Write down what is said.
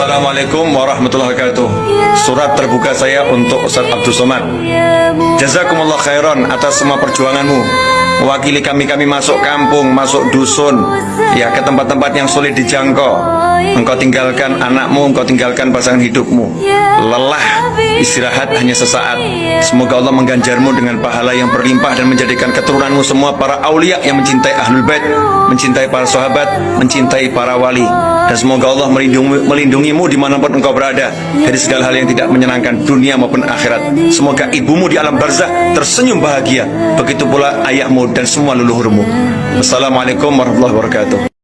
Assalamualaikum warahmatullahi wabarakatuh. Surat terbuka saya untuk Ustaz Abdul Somad. Jazakumullah khairan atas semua perjuanganmu. Mewakili kami-kami masuk kampung, masuk dusun Ya ke tempat-tempat yang sulit dijangkau. Engkau tinggalkan anakmu, engkau tinggalkan pasangan hidupmu. Lelah, istirahat hanya sesaat. Semoga Allah mengganjarmu dengan pahala yang berlimpah Dan menjadikan keturunanmu semua para aulia yang mencintai ahlul bait Mencintai para sahabat, mencintai para wali. Dan semoga Allah melindungi, melindungimu di mana pun engkau berada. Dari segala hal yang tidak menyenangkan dunia maupun akhirat. Semoga ibumu di alam barzah tersenyum bahagia. Begitu pula ayahmu dan semua leluhurmu. Assalamualaikum warahmatullahi wabarakatuh